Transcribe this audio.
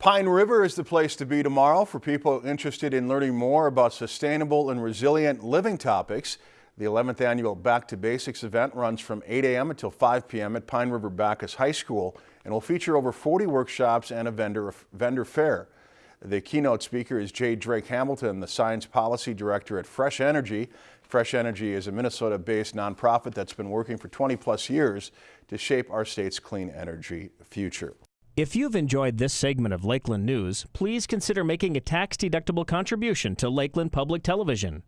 Pine River is the place to be tomorrow for people interested in learning more about sustainable and resilient living topics. The 11th annual Back to Basics event runs from 8 a.m. until 5 p.m. at Pine River Backus High School and will feature over 40 workshops and a vendor, vendor fair. The keynote speaker is J. Drake Hamilton, the Science Policy Director at Fresh Energy. Fresh Energy is a Minnesota-based nonprofit that's been working for 20 plus years to shape our state's clean energy future. If you've enjoyed this segment of Lakeland News, please consider making a tax-deductible contribution to Lakeland Public Television.